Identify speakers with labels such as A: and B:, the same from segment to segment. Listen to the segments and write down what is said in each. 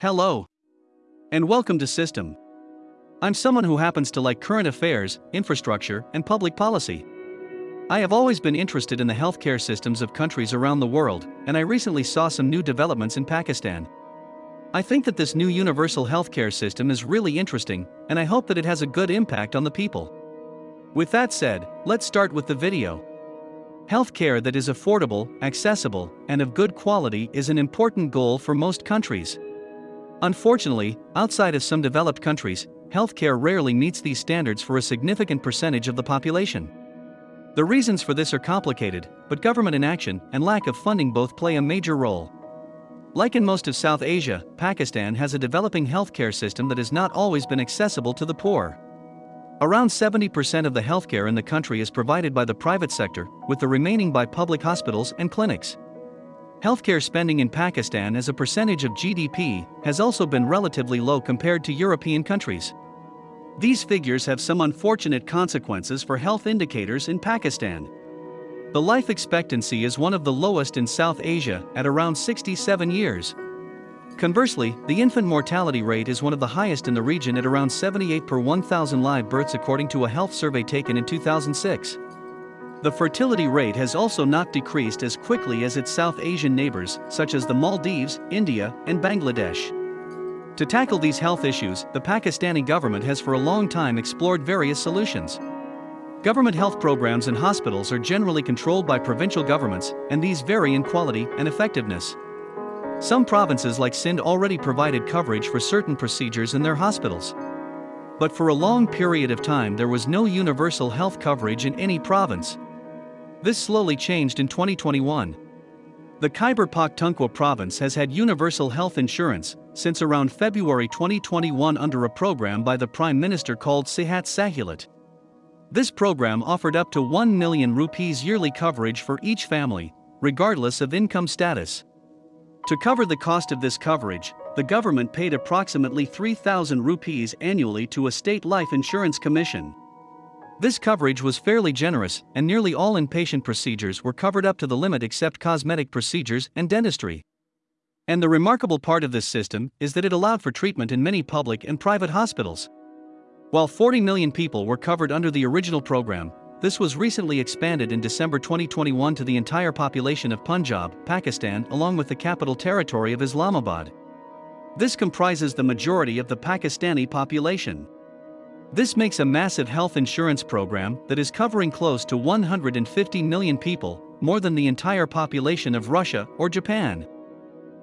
A: Hello. And welcome to System. I'm someone who happens to like current affairs, infrastructure, and public policy. I have always been interested in the healthcare systems of countries around the world, and I recently saw some new developments in Pakistan. I think that this new universal healthcare system is really interesting, and I hope that it has a good impact on the people. With that said, let's start with the video. Healthcare that is affordable, accessible, and of good quality is an important goal for most countries. Unfortunately, outside of some developed countries, healthcare rarely meets these standards for a significant percentage of the population. The reasons for this are complicated, but government inaction and lack of funding both play a major role. Like in most of South Asia, Pakistan has a developing healthcare system that has not always been accessible to the poor. Around 70% of the healthcare in the country is provided by the private sector, with the remaining by public hospitals and clinics. Healthcare spending in Pakistan as a percentage of GDP has also been relatively low compared to European countries. These figures have some unfortunate consequences for health indicators in Pakistan. The life expectancy is one of the lowest in South Asia at around 67 years, Conversely, the infant mortality rate is one of the highest in the region at around 78 per 1,000 live births according to a health survey taken in 2006. The fertility rate has also not decreased as quickly as its South Asian neighbors, such as the Maldives, India, and Bangladesh. To tackle these health issues, the Pakistani government has for a long time explored various solutions. Government health programs and hospitals are generally controlled by provincial governments, and these vary in quality and effectiveness. Some provinces like Sindh already provided coverage for certain procedures in their hospitals. But for a long period of time there was no universal health coverage in any province. This slowly changed in 2021. The Khyber Pakhtunkhwa province has had universal health insurance since around February 2021 under a program by the Prime Minister called Sehat Sahulat. This program offered up to 1 million rupees yearly coverage for each family, regardless of income status. To cover the cost of this coverage, the government paid approximately 3,000 rupees annually to a state life insurance commission. This coverage was fairly generous, and nearly all inpatient procedures were covered up to the limit except cosmetic procedures and dentistry. And the remarkable part of this system is that it allowed for treatment in many public and private hospitals. While 40 million people were covered under the original program, this was recently expanded in December 2021 to the entire population of Punjab, Pakistan, along with the capital territory of Islamabad. This comprises the majority of the Pakistani population. This makes a massive health insurance program that is covering close to 150 million people, more than the entire population of Russia or Japan.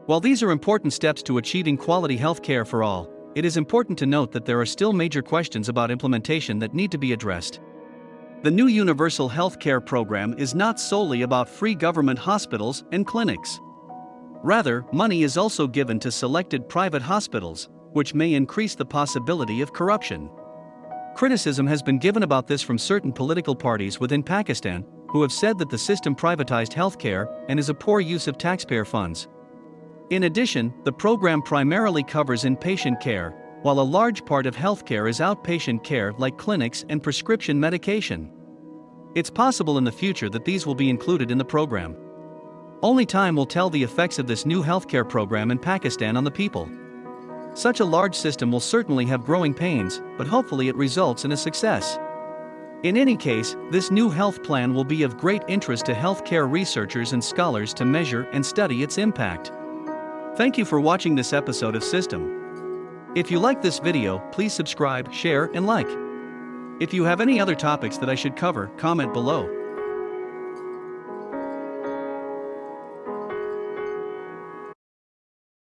A: While these are important steps to achieving quality health care for all, it is important to note that there are still major questions about implementation that need to be addressed. The new Universal Health Care program is not solely about free government hospitals and clinics. Rather, money is also given to selected private hospitals, which may increase the possibility of corruption. Criticism has been given about this from certain political parties within Pakistan, who have said that the system privatized healthcare and is a poor use of taxpayer funds. In addition, the program primarily covers inpatient care, while a large part of healthcare is outpatient care like clinics and prescription medication. It's possible in the future that these will be included in the program. Only time will tell the effects of this new healthcare program in Pakistan on the people. Such a large system will certainly have growing pains, but hopefully it results in a success. In any case, this new health plan will be of great interest to healthcare researchers and scholars to measure and study its impact. Thank you for watching this episode of System. If you like this video, please subscribe, share, and like. If you have any other topics that I should cover, comment below.